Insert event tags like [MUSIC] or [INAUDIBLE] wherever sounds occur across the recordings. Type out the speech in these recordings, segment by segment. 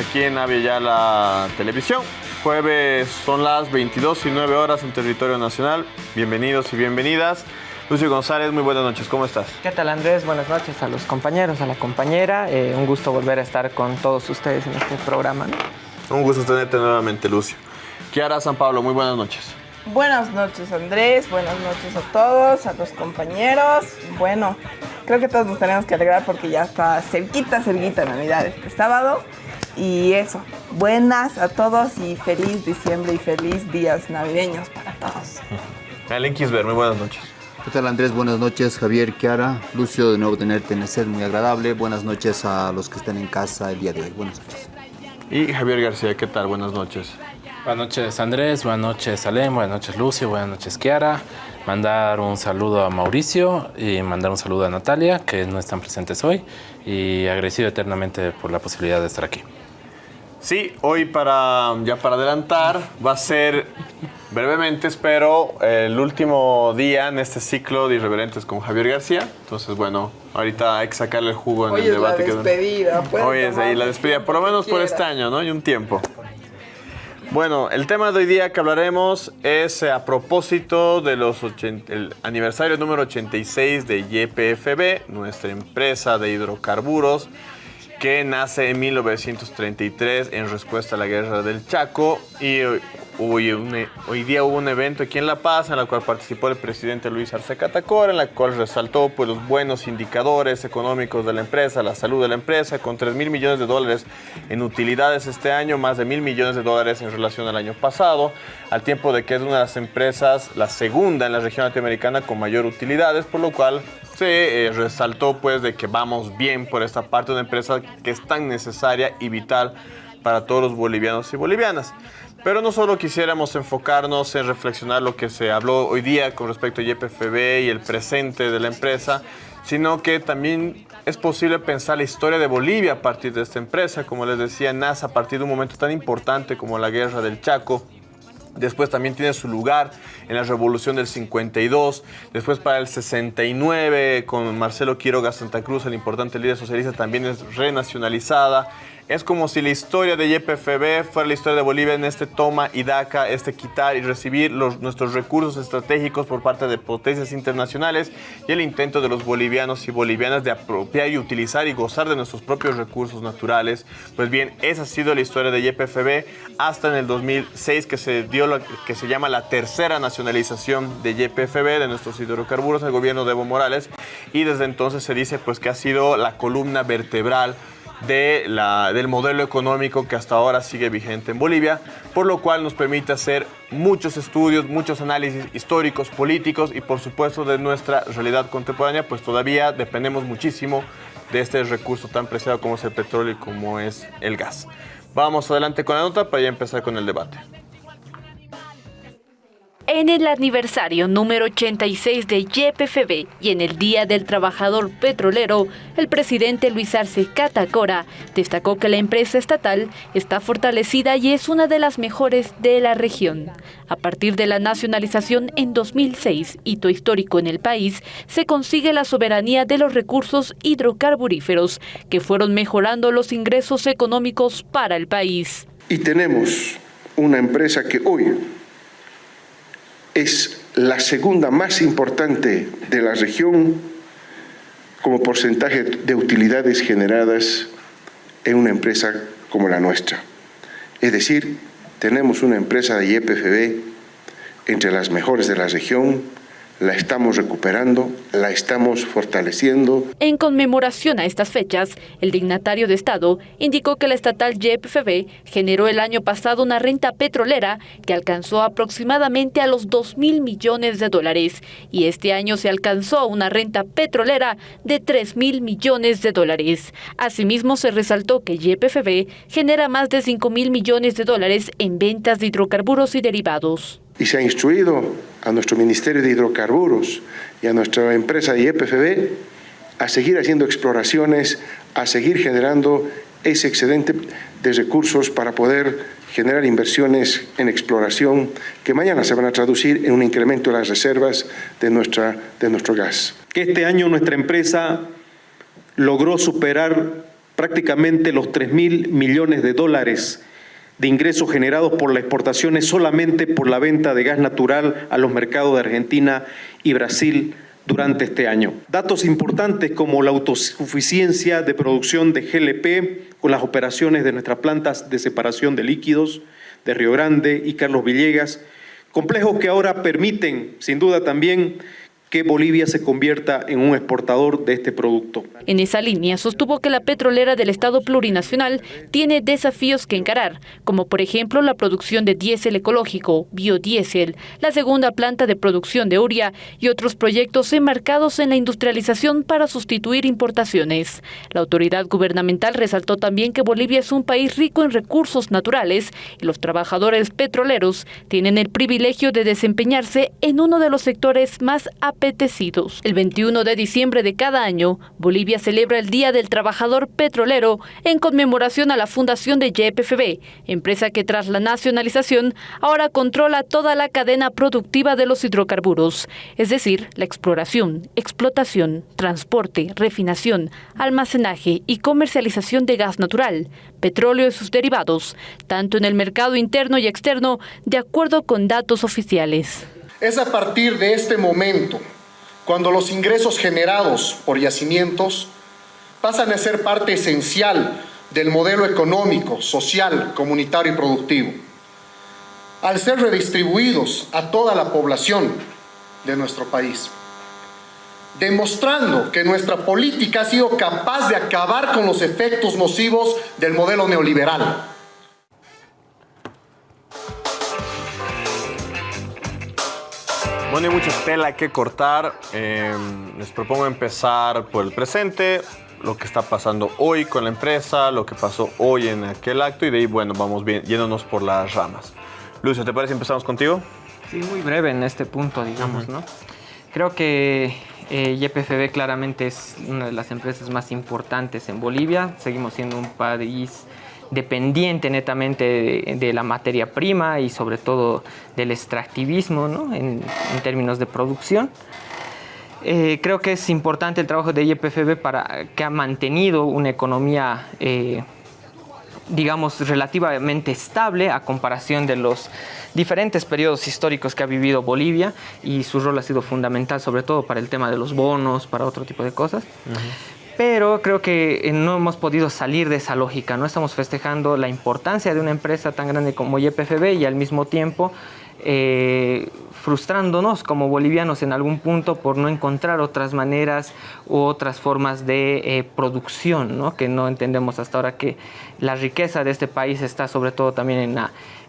aquí en Avia Televisión. Jueves son las 22 y 9 horas en territorio nacional. Bienvenidos y bienvenidas. Lucio González, muy buenas noches, ¿cómo estás? ¿Qué tal Andrés? Buenas noches a los compañeros, a la compañera. Eh, un gusto volver a estar con todos ustedes en este programa. Un gusto tenerte nuevamente, Lucio. Kiara San Pablo, muy buenas noches. Buenas noches Andrés, buenas noches a todos, a los compañeros. Bueno, creo que todos nos tenemos que alegrar porque ya está cerquita, cerquita Navidad este sábado. Y eso, buenas a todos y feliz diciembre y feliz días navideños para todos. [LAUGHS] Alen Kisber, muy buenas noches. ¿Qué tal Andrés? Buenas noches, Javier, Kiara, Lucio, de nuevo tenerte en el set, muy agradable. Buenas noches a los que están en casa el día de hoy. Buenas noches. Y Javier García, ¿qué tal? Buenas noches. Buenas noches Andrés, buenas noches Alem, buenas noches Lucio, buenas noches Kiara. Mandar un saludo a Mauricio y mandar un saludo a Natalia, que no están presentes hoy, y agradecido eternamente por la posibilidad de estar aquí. Sí, hoy para ya para adelantar va a ser brevemente, espero, el último día en este ciclo de Irreverentes con Javier García. Entonces, bueno, ahorita hay que sacarle el jugo en Hoy el es debate. la que- despedida. pueden Hoy es ahí la despedida, por lo menos por este año, ¿no? Y un tiempo. Bueno, el tema de hoy día que hablaremos es eh, a propósito del aniversario número 86 de YPFB, nuestra empresa de hidrocarburos, que nace en 1933 en respuesta a la guerra del Chaco y hoy, un- hoy día hubo un evento aquí en La Paz en el cual participó el presidente Luis Arce Catacora, en la cual resaltó pues, los buenos indicadores económicos de la empresa, la salud de la empresa, con 3 mil millones de dólares en utilidades este año, más de mil millones de dólares en relación al año pasado, al tiempo de que es una de las empresas, la segunda en la región latinoamericana con mayor utilidades, por lo cual se eh, resaltó pues de que vamos bien por esta parte de una empresa que es tan necesaria y vital para todos los bolivianos y bolivianas. Pero no solo quisiéramos enfocarnos en reflexionar lo que se habló hoy día con respecto a YPFB y el presente de la empresa, sino que también es posible pensar la historia de Bolivia a partir de esta empresa. Como les decía, nace a partir de un momento tan importante como la guerra del Chaco, Después también tiene su lugar en la Revolución del 52. Después para el 69 con Marcelo Quiroga Santa Cruz, el importante líder socialista, también es renacionalizada. Es como si la historia de YPFB fuera la historia de Bolivia en este toma y daca, este quitar y recibir nuestros recursos estratégicos por parte de potencias internacionales y el intento de los bolivianos y bolivianas de apropiar y utilizar y gozar de nuestros propios recursos naturales. Pues bien, esa ha sido la historia de YPFB hasta en el 2006 que se dio lo que se llama la tercera nacionalización de YPFB, de nuestros hidrocarburos, el gobierno de Evo Morales. Y desde entonces se dice pues que ha sido la columna vertebral de la, del modelo económico que hasta ahora sigue vigente en Bolivia, por lo cual nos permite hacer muchos estudios, muchos análisis históricos, políticos y por supuesto de nuestra realidad contemporánea, pues todavía dependemos muchísimo de este recurso tan preciado como es el petróleo y como es el gas. Vamos adelante con la nota para ya empezar con el debate. En el aniversario número 86 de YPFB y en el Día del Trabajador Petrolero, el presidente Luis Arce Catacora destacó que la empresa estatal está fortalecida y es una de las mejores de la región. A partir de la nacionalización en 2006, hito histórico en el país, se consigue la soberanía de los recursos hidrocarburíferos que fueron mejorando los ingresos económicos para el país. Y tenemos una empresa que hoy es la segunda más importante de la región como porcentaje de utilidades generadas en una empresa como la nuestra. Es decir, tenemos una empresa de YPFB entre las mejores de la región, la estamos recuperando, la estamos fortaleciendo. En conmemoración a estas fechas, el dignatario de Estado indicó que la estatal YPFB generó el año pasado una renta petrolera que alcanzó aproximadamente a los 2 mil millones de dólares y este año se alcanzó una renta petrolera de 3 mil millones de dólares. Asimismo, se resaltó que YPFB genera más de 5 mil millones de dólares en ventas de hidrocarburos y derivados. Y se ha instruido a nuestro Ministerio de Hidrocarburos y a nuestra empresa YPFB a seguir haciendo exploraciones, a seguir generando ese excedente de recursos para poder generar inversiones en exploración que mañana se van a traducir en un incremento de las reservas de, nuestra, de nuestro gas. este año nuestra empresa logró superar prácticamente los 3 mil millones de dólares de ingresos generados por las exportaciones solamente por la venta de gas natural a los mercados de Argentina y Brasil durante este año. Datos importantes como la autosuficiencia de producción de GLP con las operaciones de nuestras plantas de separación de líquidos de Río Grande y Carlos Villegas, complejos que ahora permiten, sin duda también, que Bolivia se convierta en un exportador de este producto. En esa línea sostuvo que la petrolera del Estado plurinacional tiene desafíos que encarar, como por ejemplo la producción de diésel ecológico, biodiesel, la segunda planta de producción de uria y otros proyectos enmarcados en la industrialización para sustituir importaciones. La autoridad gubernamental resaltó también que Bolivia es un país rico en recursos naturales y los trabajadores petroleros tienen el privilegio de desempeñarse en uno de los sectores más el 21 de diciembre de cada año, Bolivia celebra el Día del Trabajador Petrolero en conmemoración a la fundación de YPFB, empresa que tras la nacionalización ahora controla toda la cadena productiva de los hidrocarburos, es decir, la exploración, explotación, transporte, refinación, almacenaje y comercialización de gas natural, petróleo y sus derivados, tanto en el mercado interno y externo, de acuerdo con datos oficiales. Es a partir de este momento cuando los ingresos generados por yacimientos pasan a ser parte esencial del modelo económico, social, comunitario y productivo, al ser redistribuidos a toda la población de nuestro país, demostrando que nuestra política ha sido capaz de acabar con los efectos nocivos del modelo neoliberal. Bueno, hay mucha tela que cortar. Em, les propongo empezar por el presente, lo que está pasando hoy con la empresa, lo que pasó hoy en aquel acto y de ahí, bueno, vamos bien, yéndonos por las ramas. Lucio, ¿te parece empezamos contigo? Sí, muy breve en este punto, digamos, ¿no? Creo que eh, YPFB claramente es una de las empresas más importantes en Bolivia. Seguimos siendo un país dependiente netamente de, la materia prima y sobre todo del extractivismo en, términos de producción. Eh, creo que es importante el trabajo de YPFB para que ha mantenido una economía eh, digamos relativamente estable a comparación de los diferentes periodos históricos que ha vivido Bolivia y su rol ha sido fundamental sobre todo para el tema de los bonos, para otro tipo de cosas pero creo que eh, no hemos podido salir de esa lógica, no estamos festejando la importancia de una empresa tan grande como YPFB y al mismo tiempo eh, frustrándonos como bolivianos en algún punto por no encontrar otras maneras u otras formas de eh, producción, ¿no? que no entendemos hasta ahora que la riqueza de este país está sobre todo también en,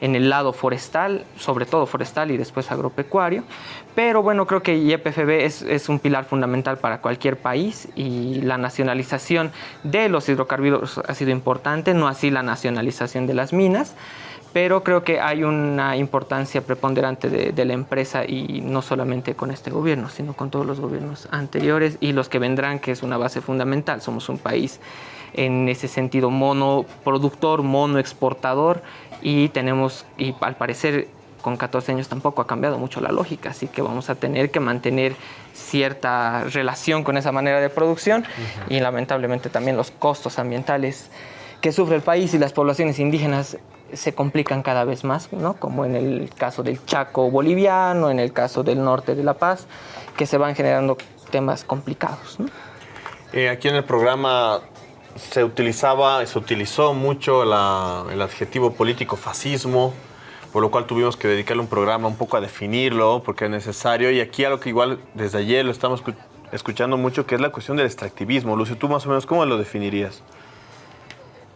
en el lado forestal, sobre todo forestal y después agropecuario, pero bueno, creo que YPFB es, es un pilar fundamental para cualquier país y la nacionalización de los hidrocarburos ha sido importante, no así la nacionalización de las minas pero creo que hay una importancia preponderante de, la empresa y no solamente con este gobierno, sino con todos los gobiernos anteriores y los que vendrán, que es una base fundamental. Somos un país en ese sentido monoproductor, monoexportador y tenemos, y al parecer con 14 años tampoco ha cambiado mucho la lógica, así que vamos a tener que mantener cierta relación con esa manera de producción y lamentablemente también los costos ambientales que sufre el país y las poblaciones indígenas se complican cada vez más, ¿no? como en el caso del Chaco boliviano, en el caso del norte de La Paz, que se van generando temas complicados. Eh, aquí en el programa se utilizaba, se utilizó mucho el adjetivo político fascismo, por lo cual tuvimos que dedicarle un programa un poco a definirlo, porque es necesario. Y aquí algo que igual desde ayer lo estamos escuchando mucho, que es la cuestión del extractivismo. Lucio, ¿tú más o menos cómo lo definirías?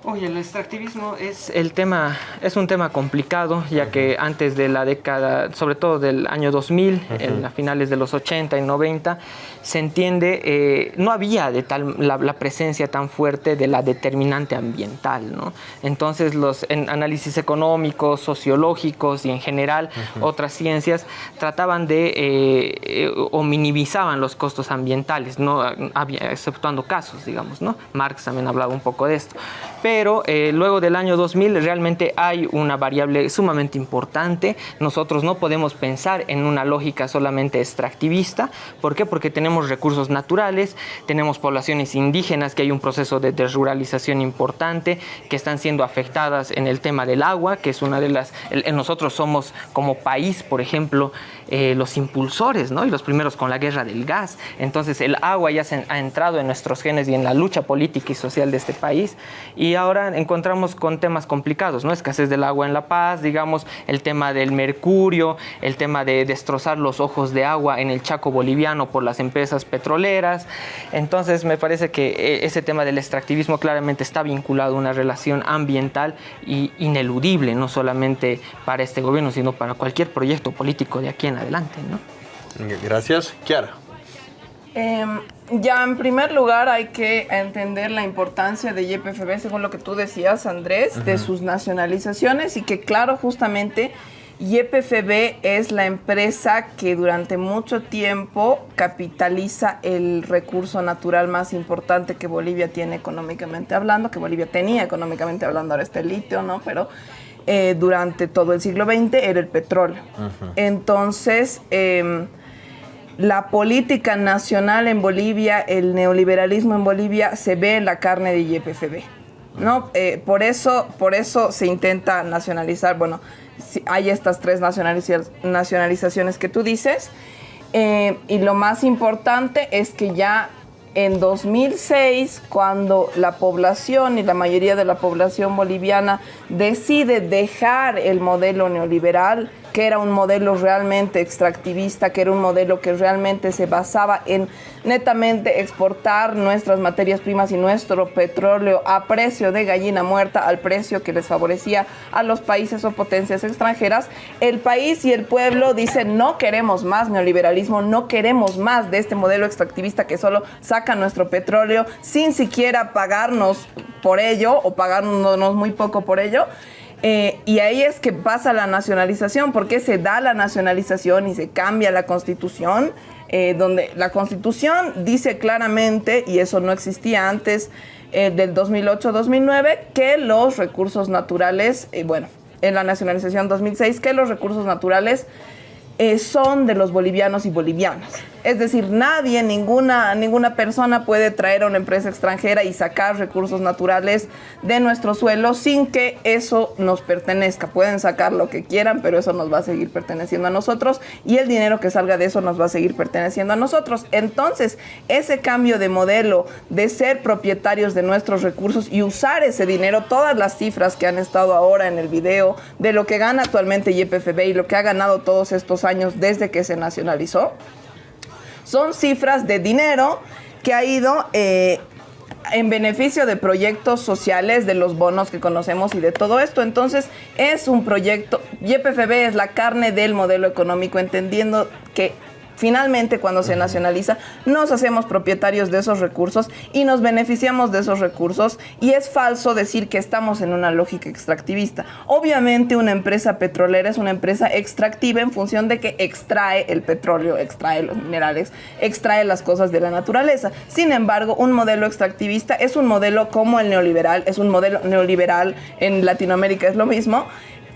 Oye, el extractivismo es el tema, es un tema complicado, ya que antes de la década, sobre todo del año 2000, en las finales de los 80 y 90, se entiende, eh, no había de tal, la, presencia tan fuerte de la determinante ambiental, ¿no? Entonces los análisis económicos, sociológicos y en general otras ciencias trataban de eh, eh, o minimizaban los costos ambientales, no había, exceptuando casos, digamos, ¿no? Marx también hablaba un poco de esto. Pero luego del año 2000 realmente hay una variable sumamente importante. Nosotros no podemos pensar en una lógica solamente extractivista. ¿Por qué? Porque tenemos tenemos recursos naturales, tenemos poblaciones indígenas, que hay un proceso de desruralización importante, que están siendo afectadas en el tema del agua, que es una de las... nosotros somos como país, por ejemplo, eh, los impulsores, ¿no? Y los primeros con la guerra del gas. Entonces el agua ya se ha entrado en nuestros genes y en la lucha política y social de este país. Y ahora encontramos con temas complicados, ¿no? Escasez del agua en La Paz, digamos, el tema del mercurio, el tema de destrozar los ojos de agua en el Chaco boliviano por las empresas petroleras. Entonces me parece que eh, ese tema del extractivismo claramente está vinculado a una relación ambiental y ineludible, no solamente para este gobierno, sino para cualquier proyecto político de aquí en adelante. ¿no? Gracias. Kiara. Em, ya, en primer lugar, hay que entender la importancia de YPFB, según lo que tú decías, Andrés, de sus nacionalizaciones y que, claro, justamente YPFB es la empresa que durante mucho tiempo capitaliza el recurso natural más importante que Bolivia tiene económicamente hablando, que Bolivia tenía económicamente hablando, ahora está el litio, ¿no? Pero eh, durante todo el siglo XX era el petróleo. Entonces, em, la política nacional en Bolivia, el neoliberalismo en Bolivia se ve en la carne de YPFB. ¿no? Eh, por, eso, por eso se intenta nacionalizar, bueno, hay estas tres nacionalizaciones que tú dices. Eh, y lo más importante es que ya en 2006, cuando la población y la mayoría de la población boliviana decide dejar el modelo neoliberal, que era un modelo realmente extractivista, que era un modelo que realmente se basaba en netamente exportar nuestras materias primas y nuestro petróleo a precio de gallina muerta, al precio que les favorecía a los países o potencias extranjeras, el país y el pueblo dicen no queremos más neoliberalismo, no queremos más de este modelo extractivista que solo saca nuestro petróleo sin siquiera pagarnos por ello o pagarnos muy poco por ello. Eh, y ahí es que pasa la nacionalización, porque se da la nacionalización y se cambia la constitución, eh, donde la constitución dice claramente, y eso no existía antes eh, del 2008-2009, que los recursos naturales, bueno, en la nacionalización 2006, que los recursos naturales son de los bolivianos y bolivianas. Es decir, nadie, ninguna, ninguna persona puede traer a una empresa extranjera y sacar recursos naturales de nuestro suelo sin que eso nos pertenezca. Pueden sacar lo que quieran, pero eso nos va a seguir perteneciendo a nosotros y el dinero que salga de eso nos va a seguir perteneciendo a nosotros. Entonces, ese cambio de modelo de ser propietarios de nuestros recursos y usar ese dinero, todas las cifras que han estado ahora en el video de lo que gana actualmente YPFB y lo que ha ganado todos estos años desde que se nacionalizó, son cifras de dinero que ha ido eh, en beneficio de proyectos sociales, de los bonos que conocemos y de todo esto. Entonces, es un proyecto, YPFB es la carne del modelo económico, entendiendo que Finalmente, cuando se nacionaliza, nos hacemos propietarios de esos recursos y nos beneficiamos de esos recursos y es falso decir que estamos en una lógica extractivista. Obviamente una empresa petrolera es una empresa extractiva en función de que extrae el petróleo, extrae los minerales, extrae las cosas de la naturaleza. Sin embargo, un modelo extractivista es un modelo como el neoliberal, es un modelo neoliberal en Latinoamérica es lo mismo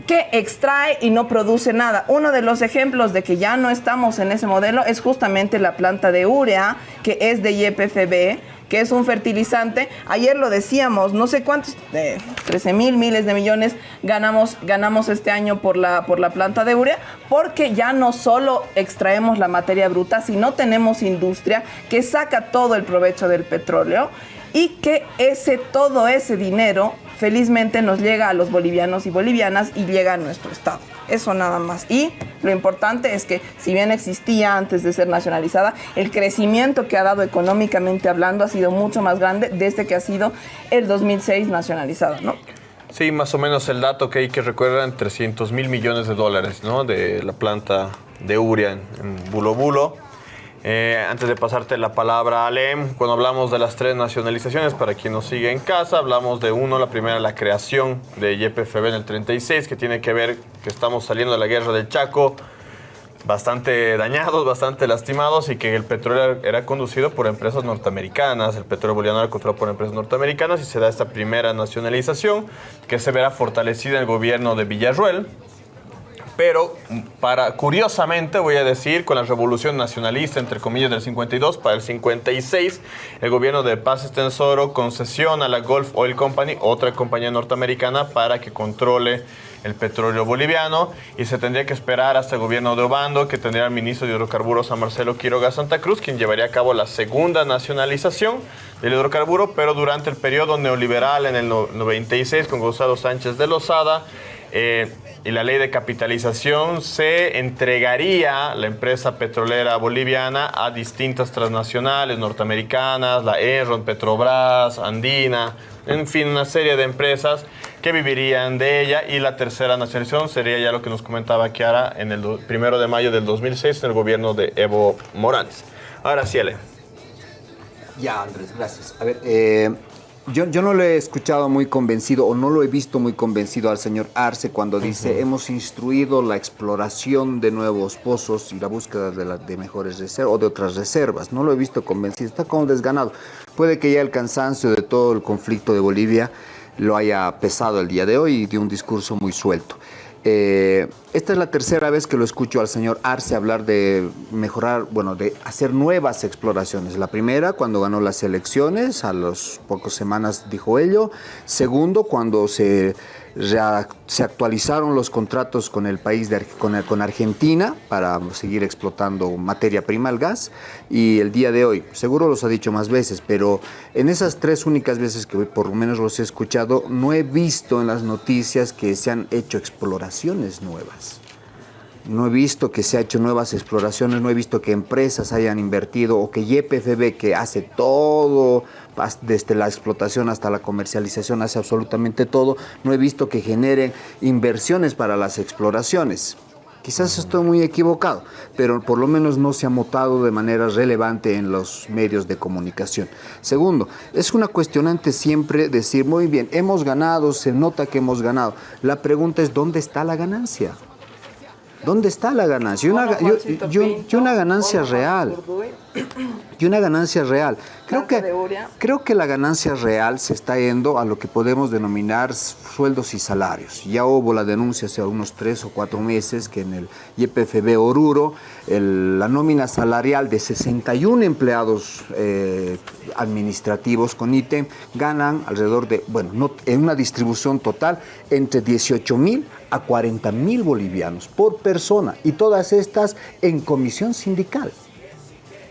que extrae y no produce nada. Uno de los ejemplos de que ya no estamos en ese modelo es justamente la planta de urea, que es de YPFB, que es un fertilizante. Ayer lo decíamos, no sé cuántos, de 13 mil miles de millones ganamos, ganamos este año por la, por la planta de urea, porque ya no solo extraemos la materia bruta, sino tenemos industria que saca todo el provecho del petróleo y que ese, todo ese dinero felizmente nos llega a los bolivianos y bolivianas y llega a nuestro Estado. Eso nada más. Y lo importante es que si bien existía antes de ser nacionalizada, el crecimiento que ha dado económicamente hablando ha sido mucho más grande desde que ha sido el 2006 nacionalizada, ¿no? Sí, más o menos el dato que hay que recuerdan 300 mil millones de dólares, ¿no? De la planta de Uria en, en Bulo Bulo eh, antes de pasarte la palabra, Alem, cuando hablamos de las tres nacionalizaciones, para quien nos sigue en casa, hablamos de uno, la primera, la creación de YPFB en el 36, que tiene que ver que estamos saliendo de la guerra del Chaco, bastante dañados, bastante lastimados y que el petróleo era conducido por empresas norteamericanas, el petróleo boliviano era controlado por empresas norteamericanas y se da esta primera nacionalización que se verá fortalecida en el gobierno de Villarruel, pero para curiosamente voy a decir con la revolución nacionalista entre comillas del 52 para el 56 el gobierno de Paz Estensoro concesiona a la Gulf Oil Company otra compañía norteamericana para que controle el petróleo boliviano y se tendría que esperar hasta el gobierno de Obando, que tendría al ministro de hidrocarburos a Marcelo Quiroga Santa Cruz, quien llevaría a cabo la segunda nacionalización del hidrocarburo, pero durante el periodo neoliberal en el 96 con Gonzalo Sánchez de Lozada, eh, y la ley de capitalización se entregaría la empresa petrolera boliviana a distintas transnacionales norteamericanas, la Enron, Petrobras, Andina, en fin, una serie de empresas que vivirían de ella y la tercera nacionalización sería ya lo que nos comentaba Kiara en el primero de mayo del 2006 en el gobierno de Evo Morales. Ahora Ale. Ya, Andrés, gracias. A ver, eh, yo, yo, no lo he escuchado muy convencido o no lo he visto muy convencido al señor Arce cuando dice hemos instruido la exploración de nuevos pozos y la búsqueda de, de mejores reservas o de otras reservas. No lo he visto convencido, está como desganado. Puede que ya el cansancio de todo el conflicto de Bolivia lo haya pesado el día de hoy y de un discurso muy suelto. Eh, esta es la tercera vez que lo escucho al señor Arce hablar de mejorar, bueno, de hacer nuevas exploraciones. La primera, cuando ganó las elecciones, a las pocas semanas dijo ello. Segundo, cuando se se actualizaron los contratos con el país, con, con, Argentina, para seguir explotando materia prima, el gas, y el día de hoy, seguro los ha dicho más veces, pero en esas tres únicas veces que por lo menos los he escuchado, no he visto en las noticias que se han hecho exploraciones nuevas. No he visto que se ha hecho nuevas exploraciones, no he visto que empresas hayan invertido o que YPFB, que hace todo desde la explotación hasta la comercialización, hace absolutamente todo. No he visto que generen inversiones para las exploraciones. Quizás estoy muy equivocado, pero por lo menos no se ha motado de manera relevante en los medios de comunicación. Segundo, es una cuestionante siempre decir, muy bien, hemos ganado, se nota que hemos ganado. La pregunta es, ¿dónde está la ganancia? ¿Dónde está la ganancia? Y una, una ganancia real. Y una ganancia real. Creo que, creo que la ganancia real se está yendo a lo que podemos denominar sueldos y salarios. Ya hubo la denuncia hace unos tres o cuatro meses que en el YPFB Oruro la nómina salarial de 61 empleados eh, administrativos con ítem ganan alrededor de, bueno, en una distribución total entre 18 mil a 40 mil bolivianos por persona y todas estas en comisión sindical.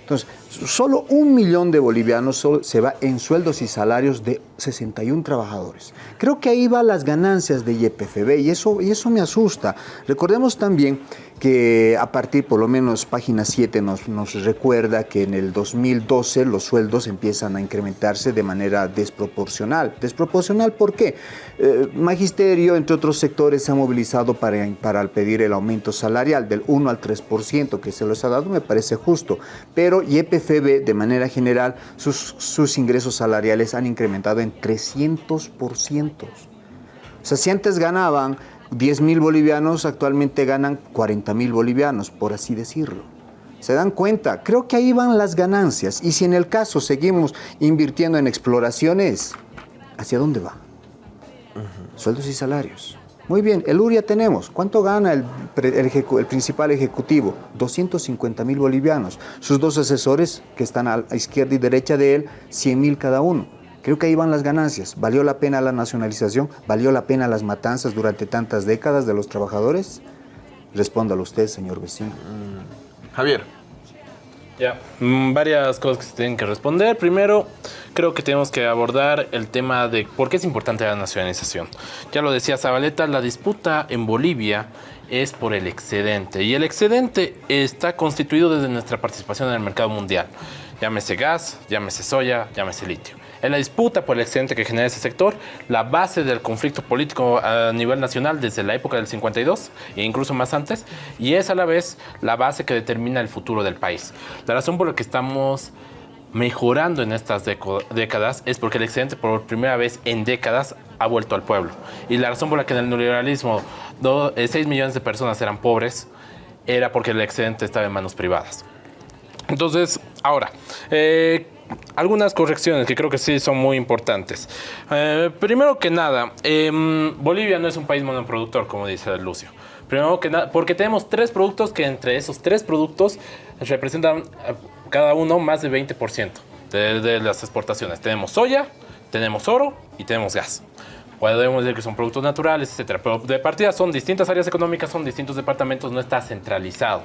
Entonces, solo un millón de bolivianos se va en sueldos y salarios de 61 trabajadores. Creo que ahí van las ganancias de YPFB y eso, y eso me asusta. Recordemos también que a partir, por lo menos página 7 nos, nos, recuerda que en el 2012 los sueldos empiezan a incrementarse de manera desproporcional. ¿Desproporcional por qué? Eh, magisterio, entre otros sectores, se ha movilizado para, para pedir el aumento salarial del 1 al 3% que se les ha dado, me parece justo, pero YPFB de manera general sus, sus ingresos salariales han incrementado en 300%. O sea, si antes ganaban 10 mil bolivianos, actualmente ganan 40 mil bolivianos, por así decirlo. ¿Se dan cuenta? Creo que ahí van las ganancias. Y si en el caso seguimos invirtiendo en exploraciones, ¿hacia dónde va? Sueldos y salarios. Muy bien, el URIA tenemos. ¿Cuánto gana el, el, principal ejecutivo? 250 mil bolivianos. Sus dos asesores, que están a izquierda y derecha de él, 100 mil cada uno. Creo que ahí van las ganancias. ¿Valió la pena la nacionalización? ¿Valió la pena las matanzas durante tantas décadas de los trabajadores? Respóndalo usted, señor vecino. Javier. Ya, mm, varias cosas que se tienen que responder. Primero, creo que tenemos que abordar el tema de por qué es importante la nacionalización. Ya lo decía Zabaleta, la disputa en Bolivia es por el excedente. Y el excedente está constituido desde nuestra participación en el mercado mundial. Llámese gas, llámese soya, llámese litio. En la disputa por el excedente que genera ese sector, la base del conflicto político a nivel nacional desde la época del 52 e incluso más antes, y es a la vez la base que determina el futuro del país. La razón por la que estamos mejorando en estas décadas es porque el excedente por primera vez en décadas ha vuelto al pueblo. Y la razón por la que en el neoliberalismo 6 eh, millones de personas eran pobres era porque el excedente estaba en manos privadas. Entonces, ahora, eh, algunas correcciones que creo que sí son muy importantes. Eh, primero que nada, em, Bolivia no es un país monoproductor, como dice Lucio. Primero que nada, porque tenemos tres productos que entre esos tres productos representan eh, cada uno más del 20% de, de las exportaciones. Tenemos soya, tenemos oro y tenemos gas podemos decir que son productos naturales, etcétera. Pero de partida son distintas áreas económicas, son distintos departamentos, no está centralizado.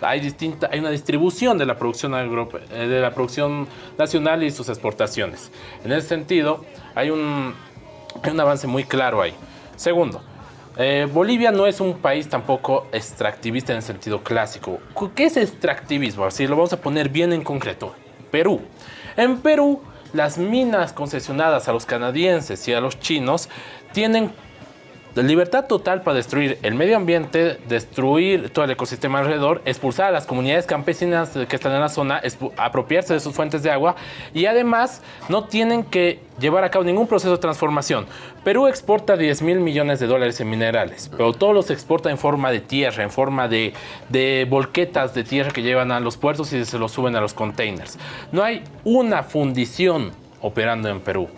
Hay, distinta, hay una distribución de la, producción agro, eh, de la producción nacional y sus exportaciones. En ese sentido, hay un, hay un avance muy claro ahí. Segundo, eh, Bolivia no es un país tampoco extractivista en el sentido clásico. ¿Qué es extractivismo? Así lo vamos a poner bien en concreto. Perú. En Perú las minas concesionadas a los canadienses y a los chinos tienen libertad total para destruir el medio ambiente, destruir todo el ecosistema alrededor, expulsar a las comunidades campesinas que están en la zona, apropiarse de sus fuentes de agua y además no tienen que llevar a cabo ningún proceso de transformación. Perú exporta 10 mil millones de dólares en minerales, pero todos los exporta en forma de tierra, en forma de, de volquetas de tierra que llevan a los puertos y se los suben a los containers. No hay una fundición operando en Perú.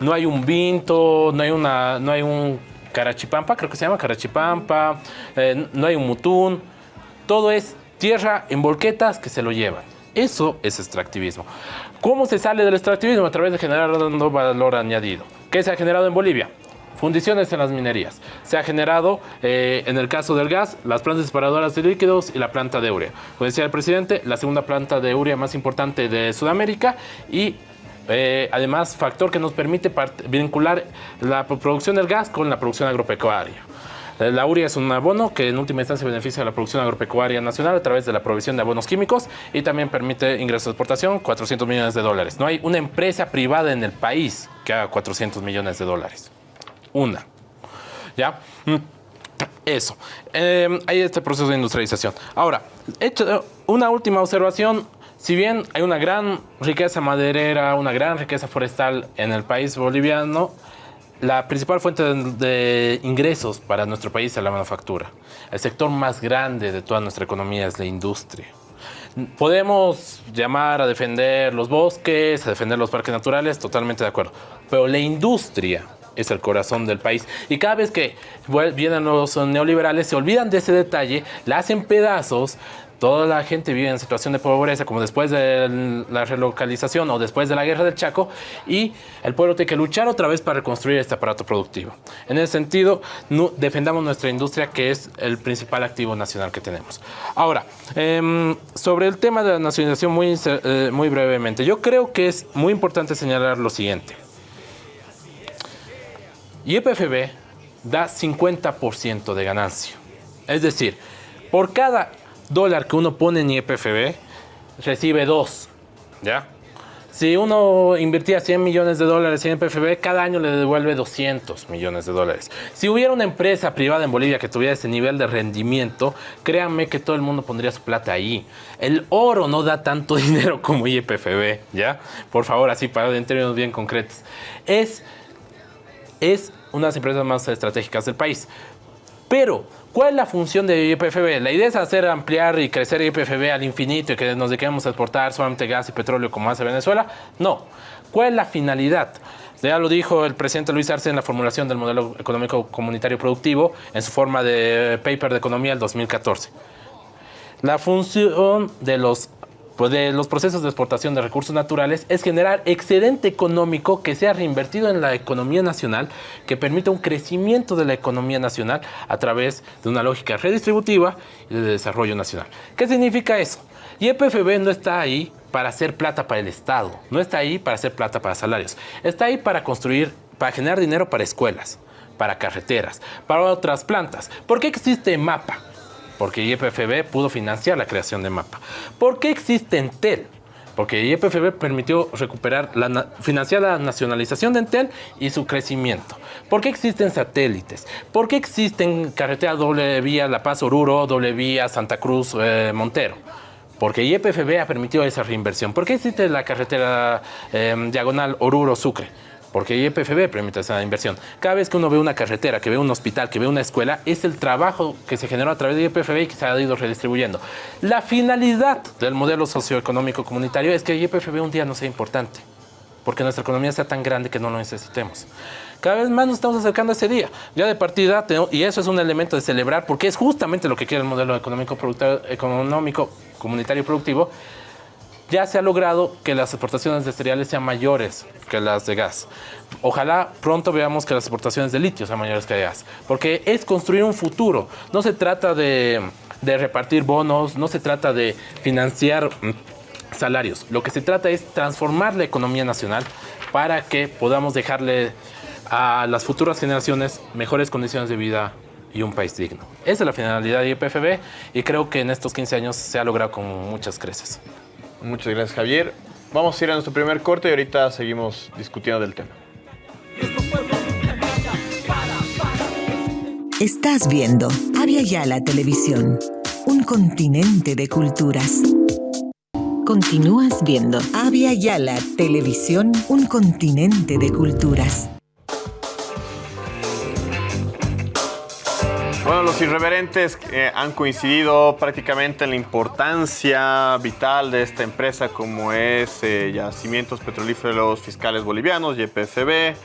No hay un vinto, no hay, una, no hay un Carachipampa, creo que se llama Carachipampa, eh, no hay un mutún, todo es tierra en volquetas que se lo llevan. Eso es extractivismo. ¿Cómo se sale del extractivismo? A través de generar valor añadido. ¿Qué se ha generado en Bolivia? Fundiciones en las minerías. Se ha generado, eh, en el caso del gas, las plantas separadoras de líquidos y la planta de urea. Como decía el presidente, la segunda planta de urea más importante de Sudamérica y eh, además, factor que nos permite vincular la producción del gas con la producción agropecuaria. Eh, la urea es un abono que en última instancia beneficia a la producción agropecuaria nacional a través de la provisión de abonos químicos y también permite ingresos de exportación, 400 millones de dólares. No hay una empresa privada en el país que haga 400 millones de dólares. Una. ¿Ya? Mm, eso. Eh, hay este proceso de industrialización. Ahora, hecho una última observación si bien hay una gran riqueza maderera, una gran riqueza forestal en el país boliviano, la principal fuente de, ingresos para nuestro país es la manufactura. El sector más grande de toda nuestra economía es la industria. Podemos llamar a defender los bosques, a defender los parques naturales, totalmente de acuerdo. Pero la industria es el corazón del país. Y cada vez que vienen los neoliberales se olvidan de ese detalle, la hacen pedazos, toda la gente vive en situación de pobreza, como después de la relocalización o después de la guerra del Chaco, y el pueblo tiene que luchar otra vez para reconstruir este aparato productivo. En ese sentido, defendamos nuestra industria, que es el principal activo nacional que tenemos. Ahora, em, sobre el tema de la nacionalización, muy, eh, muy brevemente, yo creo que es muy importante señalar lo siguiente. YPFB da 50% de ganancia. Es decir, por cada dólar que uno pone en IPFB, recibe dos, ¿ya? Si uno invertía 100 millones de dólares en IPFB, cada año le devuelve 200 millones de dólares. Si hubiera una empresa privada en Bolivia que tuviera ese nivel de rendimiento, créanme que todo el mundo pondría su plata ahí. El oro no da tanto [LAUGHS] dinero como IPFB, ¿ya? Por favor, así para en términos bien concretos. Es, es una de las empresas más estratégicas del país. Pero ¿Cuál es la función de YPFB? La idea es hacer ampliar y crecer YPFB al infinito y que nos dediquemos a exportar solamente gas y petróleo como hace Venezuela. No. ¿Cuál es la finalidad? Ya lo dijo el presidente Luis Arce en la formulación del modelo económico comunitario productivo en su forma de paper de economía del 2014. La función de los pues, de los procesos de exportación de recursos naturales es generar excedente económico que sea reinvertido en la economía nacional, que permita un crecimiento de la economía nacional a través de una lógica redistributiva y de desarrollo nacional. ¿Qué significa eso? YPFB no está ahí para hacer plata para el Estado, no está ahí para hacer plata para salarios, está ahí para construir, para generar dinero para escuelas, para carreteras, para otras plantas. ¿Por qué existe MAPA? Porque YPFB pudo financiar la creación de MAPA. ¿Por qué existe Entel? Porque YPFB permitió recuperar, financiar la nacionalización de Entel y su crecimiento. ¿Por qué existen satélites? ¿Por qué existen carreteras doble vía La Paz Oruro, doble vía Santa Cruz eh, Montero? Porque YPFB ha permitido esa reinversión. ¿Por qué existe la carretera eh, diagonal Oruro-Sucre? Porque YPFB permite esa inversión. Cada vez que uno ve una carretera, que ve un hospital, que ve una escuela, es el trabajo que se generó a través de YPFB y que se ha ido redistribuyendo. La finalidad del modelo socioeconómico comunitario es que YPFB un día no sea importante, porque nuestra economía sea tan grande que no lo necesitemos. Cada vez más nos estamos acercando a ese día. Ya de partida, y eso es un elemento de celebrar, porque es justamente lo que quiere el modelo económico, económico comunitario productivo, ya se ha logrado que las exportaciones de cereales sean mayores que las de gas. Ojalá pronto veamos que las exportaciones de litio sean mayores que de gas, porque es construir un futuro. No se trata de, de repartir bonos, no se trata de financiar mm, salarios. Lo que se trata es transformar la economía nacional para que podamos dejarle a las futuras generaciones mejores condiciones de vida y un país digno. Esa es la finalidad de IPFB y creo que en estos 15 años se ha logrado con muchas creces. Muchas gracias, Javier. Vamos a ir a nuestro primer corte y ahorita seguimos discutiendo del tema. Estás viendo Avia Yala Televisión, un continente de culturas. Continúas viendo Avia Yala Televisión, un continente de culturas. Bueno, los irreverentes eh, han coincidido prácticamente en la importancia vital de esta empresa como es eh, Yacimientos Petrolíferos Fiscales Bolivianos, YPFB.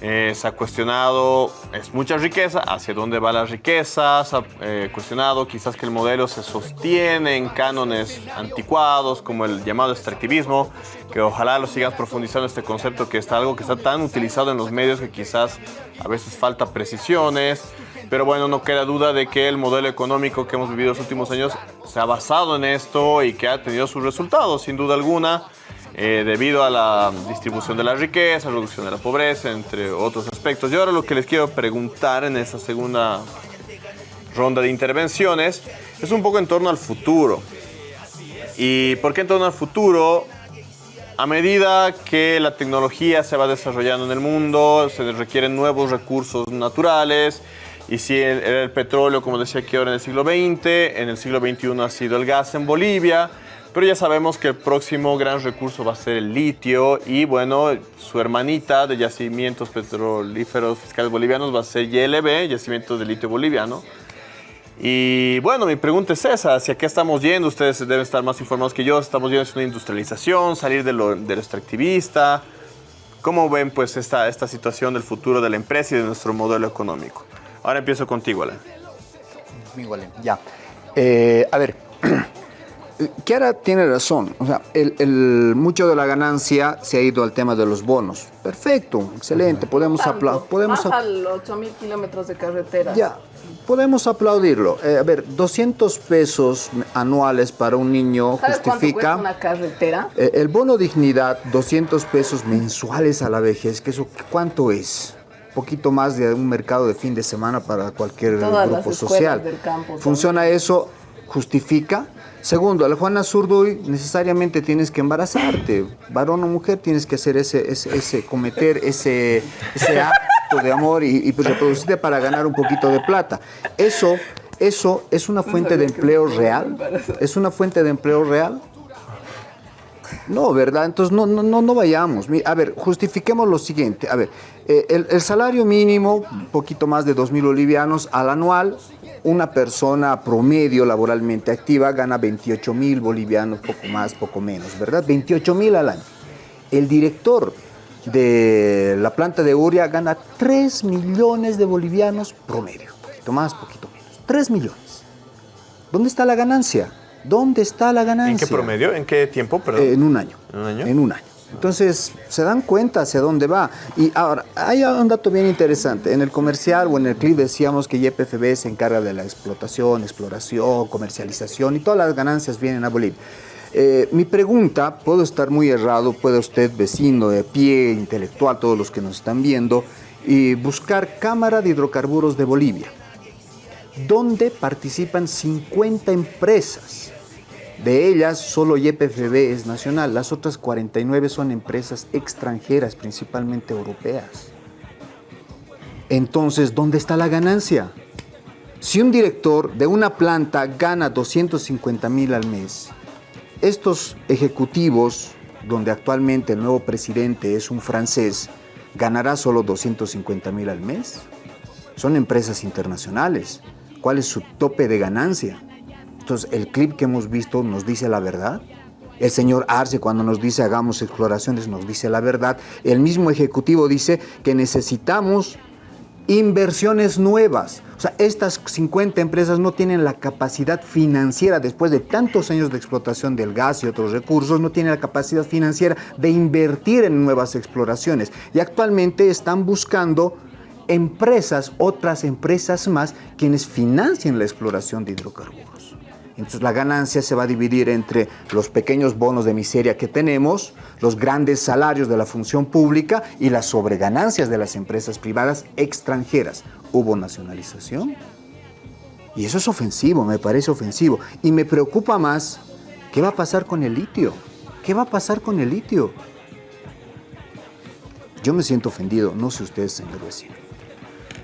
Eh, se ha cuestionado, es mucha riqueza, hacia dónde va la riqueza, se ha cuestionado quizás que el modelo se sostiene en cánones anticuados como el llamado extractivismo, que ojalá lo sigas profundizando este concepto que está algo que está tan utilizado en los medios que quizás a veces falta precisiones. Pero bueno, no queda duda de que el modelo económico que hemos vivido los últimos años se ha basado en esto y que ha tenido sus resultados, sin duda alguna, eh, debido a la distribución de la riqueza, reducción de la pobreza, entre otros aspectos. Y ahora lo que les quiero preguntar en esta segunda ronda de intervenciones es un poco en torno al futuro. ¿Y por qué en torno al futuro? A medida que la tecnología se va desarrollando en el mundo, se requieren nuevos recursos naturales, y si era el petróleo, como decía aquí ahora en el siglo XX, en el siglo XXI ha sido el gas en Bolivia, pero ya sabemos que el próximo gran recurso va a ser el litio y bueno, su hermanita de yacimientos petrolíferos fiscales bolivianos va a ser YLB, Yacimientos de Litio Boliviano. Y bueno, mi pregunta es esa, ¿hacia qué estamos yendo? Ustedes deben estar más informados que yo, estamos yendo hacia una industrialización, salir de lo, de lo extractivista. ¿Cómo ven pues esta, esta situación del futuro de la empresa y de nuestro modelo económico? Ahora empiezo contigo, Alan. Conmigo, Alan. Ya. Eh, a ver, [CLEARS THROAT] Kiara tiene razón. O sea, el, mucho de la ganancia se ha ido al tema de los bonos. Perfecto, excelente. Podemos aplaudir. Podemos Más al 8.000 kilómetros de carretera. Ya, podemos aplaudirlo. Eh, a ver, 200 pesos anuales para un niño ¿Sabes justifica. cuánto cuesta una carretera? Eh, el bono dignidad, 200 pesos mensuales a la vejez, que eso, ¿cuánto es? Poquito más de un mercado de fin de semana para cualquier grupo social. ¿Funciona eso? ¿Justifica? Segundo, al Juana Zurduy necesariamente tienes que embarazarte. Varón o mujer tienes que hacer ese, ese, cometer ese, ese acto de amor y, y, reproducirte para ganar un poquito de plata. Eso, eso es una fuente de empleo real. Es una fuente de empleo real. No, ¿verdad? Entonces no, no, no, vayamos. A ver, justifiquemos lo siguiente. A ver, eh, el, salario mínimo, un poquito más de 2.000 bolivianos al anual, una persona promedio laboralmente activa gana 28 mil bolivianos, poco más, poco menos, ¿verdad? 28 mil al año. El director de la planta de Uria gana 3 millones de bolivianos promedio, poquito más, poquito menos. 3 millones. ¿Dónde está la ganancia? ¿Dónde está la ganancia? ¿En qué promedio? ¿En qué tiempo? Eh, en un año. ¿En un año? En un año. Entonces, se dan cuenta hacia dónde va. Y ahora, hay un dato bien interesante. En el comercial o en el clip decíamos que YPFB se encarga de la explotación, exploración, comercialización y todas las ganancias vienen a Bolivia. Eh, mi pregunta, puedo estar muy errado, puede usted, vecino de pie, intelectual, todos los que nos están viendo, y buscar Cámara de Hidrocarburos de Bolivia, donde participan 50 empresas de ellas, solo YPFB es nacional, las otras 49 son empresas extranjeras, principalmente europeas. Entonces, ¿dónde está la ganancia? Si un director de una planta gana 250 mil al mes, estos ejecutivos, donde actualmente el nuevo presidente es un francés, ganará solo 250 mil al mes. Son empresas internacionales. ¿Cuál es su tope de ganancia? Entonces, el clip que hemos visto nos dice la verdad. El señor Arce cuando nos dice hagamos exploraciones nos dice la verdad. El mismo ejecutivo dice que necesitamos inversiones nuevas. O sea, estas 50 empresas no tienen la capacidad financiera, después de tantos años de explotación del gas y otros recursos, no tienen la capacidad financiera de invertir en nuevas exploraciones. Y actualmente están buscando empresas, otras empresas más, quienes financian la exploración de hidrocarburos. Entonces la ganancia se va a dividir entre los pequeños bonos de miseria que tenemos, los grandes salarios de la función pública y las sobreganancias de las empresas privadas extranjeras. Hubo nacionalización. Y eso es ofensivo, me parece ofensivo. Y me preocupa más, ¿qué va a pasar con el litio? ¿Qué va a pasar con el litio? Yo me siento ofendido, no sé ustedes, señor vecino.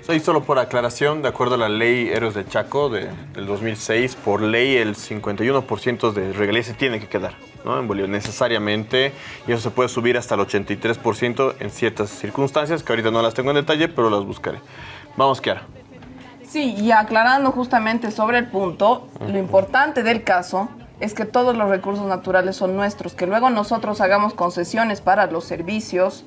Soy solo por aclaración, de acuerdo a la ley Héroes de Chaco de, del 2006, por ley el 51% de regalías se tiene que quedar ¿no? en Bolivia necesariamente y eso se puede subir hasta el 83% en ciertas circunstancias que ahorita no las tengo en detalle, pero las buscaré. Vamos, Kiara. Sí, y aclarando justamente sobre el punto, lo importante del caso es que todos los recursos naturales son nuestros, que luego nosotros hagamos concesiones para los servicios,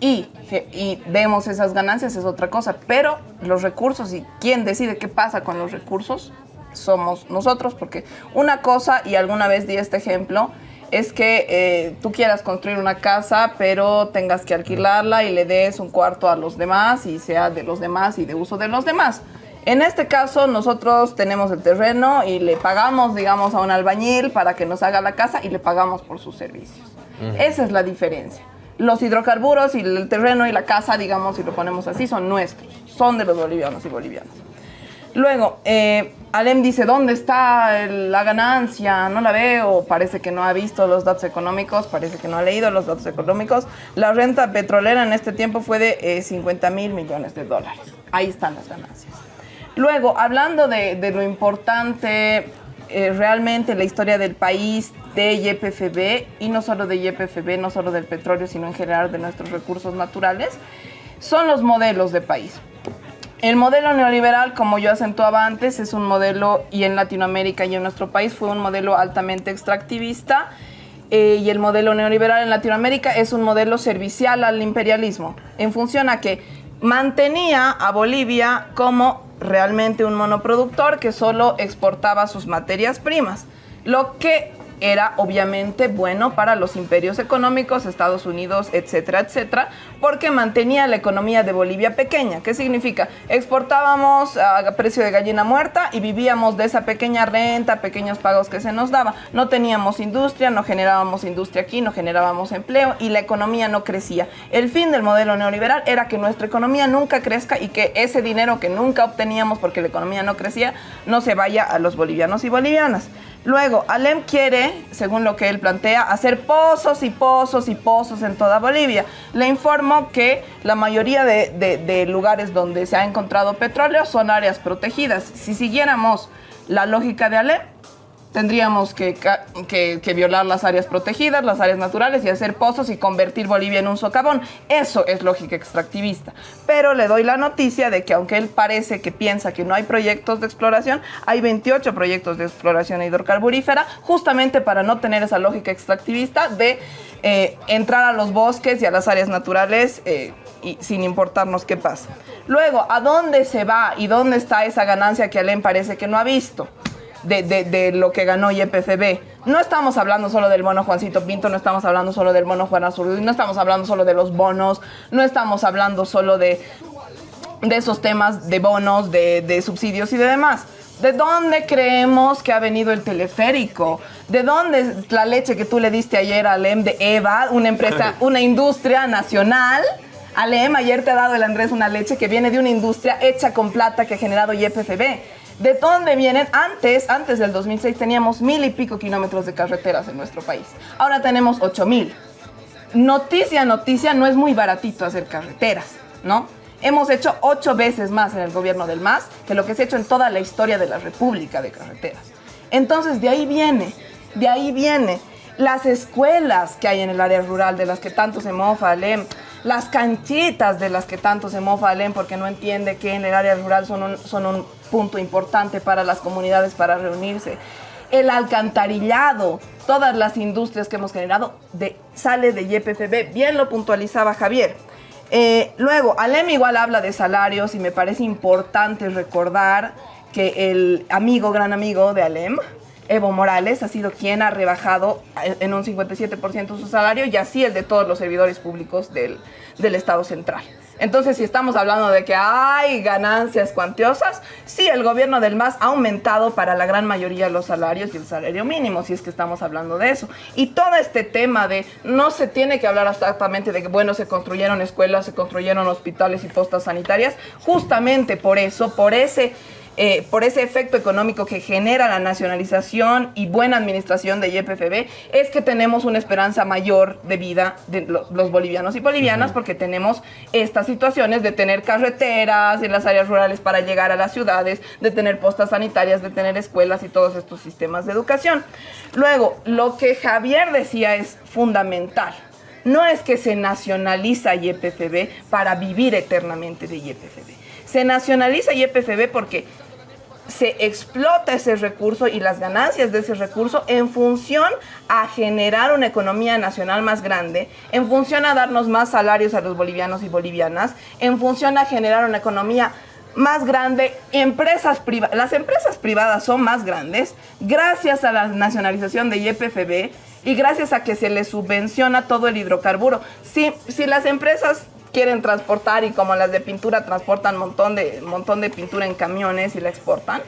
y, y demos esas ganancias es otra cosa, pero los recursos y quién decide qué pasa con los recursos somos nosotros, porque una cosa, y alguna vez di este ejemplo, es que eh, tú quieras construir una casa, pero tengas que alquilarla y le des un cuarto a los demás y sea de los demás y de uso de los demás. En este caso, nosotros tenemos el terreno y le pagamos, digamos, a un albañil para que nos haga la casa y le pagamos por sus servicios. Esa es la diferencia los hidrocarburos y el terreno y la casa, digamos, si lo ponemos así, son nuestros, son de los bolivianos y bolivianas. Luego, eh, Alem dice, ¿dónde está la ganancia? No la veo, parece que no ha visto los datos económicos, parece que no ha leído los datos económicos. La renta petrolera en este tiempo fue de 50 eh, mil millones de dólares. Ahí están las ganancias. Luego, hablando de, de lo importante eh, realmente la historia del país de YPFB y no solo de YPFB, no solo del petróleo, sino en general de nuestros recursos naturales, son los modelos de país. El modelo neoliberal, como yo acentuaba antes, es un modelo, y en Latinoamérica y en nuestro país fue un modelo altamente extractivista, eh, y el modelo neoliberal en Latinoamérica es un modelo servicial al imperialismo, en función a que mantenía a Bolivia como realmente un monoproductor que solo exportaba sus materias primas, lo que era obviamente bueno para los imperios económicos, Estados Unidos, etcétera, etcétera, porque mantenía la economía de Bolivia pequeña. ¿Qué significa? Exportábamos a precio de gallina muerta y vivíamos de esa pequeña renta, pequeños pagos que se nos daba. No teníamos industria, no generábamos industria aquí, no generábamos empleo y la economía no crecía. El fin del modelo neoliberal era que nuestra economía nunca crezca y que ese dinero que nunca obteníamos porque la economía no crecía no se vaya a los bolivianos y bolivianas. Luego, Alem quiere, según lo que él plantea, hacer pozos y pozos y pozos en toda Bolivia. Le informo que la mayoría de, lugares donde se ha encontrado petróleo son áreas protegidas. Si siguiéramos la lógica de Alem, tendríamos que, violar las áreas protegidas, las áreas naturales y hacer pozos y convertir Bolivia en un socavón. Eso es lógica extractivista. Pero le doy la noticia de que aunque él parece que piensa que no hay proyectos de exploración, hay 28 proyectos de exploración hidrocarburífera justamente para no tener esa lógica extractivista de eh, entrar a los bosques y a las áreas naturales eh, y sin importarnos qué pasa. Luego, ¿a dónde se va y dónde está esa ganancia que Alem parece que no ha visto? De, lo que ganó YPFB. No estamos hablando solo del mono Juancito Pinto, no estamos hablando solo del mono Juan Azul, no estamos hablando solo de los bonos, no estamos hablando solo de, de esos temas de bonos, de, subsidios y de demás. ¿De dónde creemos que ha venido el teleférico? ¿De dónde es la leche que tú le diste ayer a Alem de Eva, una empresa, [LAUGHS] una industria nacional? Alem, ayer te ha dado el Andrés una leche que viene de una industria hecha con plata que ha generado YPFB. ¿De dónde vienen? Antes, antes del 2006 teníamos mil y pico kilómetros de carreteras en nuestro país. Ahora tenemos ocho mil. Noticia, noticia, no es muy baratito hacer carreteras, ¿no? Hemos hecho ocho veces más en el gobierno del MAS que lo que se ha hecho en toda la historia de la República de Carreteras. Entonces, de ahí viene, de ahí viene las escuelas que hay en el área rural, de las que tanto se mofa Alem, las canchitas de las que tanto se mofa Alem porque no entiende que en el área rural son un, son un punto importante para las comunidades para reunirse. El alcantarillado, todas las industrias que hemos generado, de, sale de YPFB, bien lo puntualizaba Javier. Eh, luego, Alem igual habla de salarios y me parece importante recordar que el amigo, gran amigo de Alem, Evo Morales, ha sido quien ha rebajado en un 57% su salario y así el de todos los servidores públicos del, del Estado central. Entonces, si estamos hablando de que hay ganancias cuantiosas, sí, el gobierno del MAS ha aumentado para la gran mayoría los salarios y el salario mínimo, si es que estamos hablando de eso. Y todo este tema de no se tiene que hablar exactamente de que, bueno, se construyeron escuelas, se construyeron hospitales y postas sanitarias, justamente por eso, por ese eh, por ese efecto económico que genera la nacionalización y buena administración de YPFB, es que tenemos una esperanza mayor de vida de los bolivianos y bolivianas, porque tenemos estas situaciones de tener carreteras en las áreas rurales para llegar a las ciudades, de tener postas sanitarias, de tener escuelas y todos estos sistemas de educación. Luego, lo que Javier decía es fundamental. No es que se nacionaliza YPFB para vivir eternamente de YPFB. Se nacionaliza YPFB porque se explota ese recurso y las ganancias de ese recurso en función a generar una economía nacional más grande, en función a darnos más salarios a los bolivianos y bolivianas, en función a generar una economía más grande, empresas privadas, las empresas privadas son más grandes gracias a la nacionalización de YPFB y gracias a que se les subvenciona todo el hidrocarburo. Si, si las empresas quieren transportar y como las de pintura transportan montón de, montón de pintura en camiones y la exportan,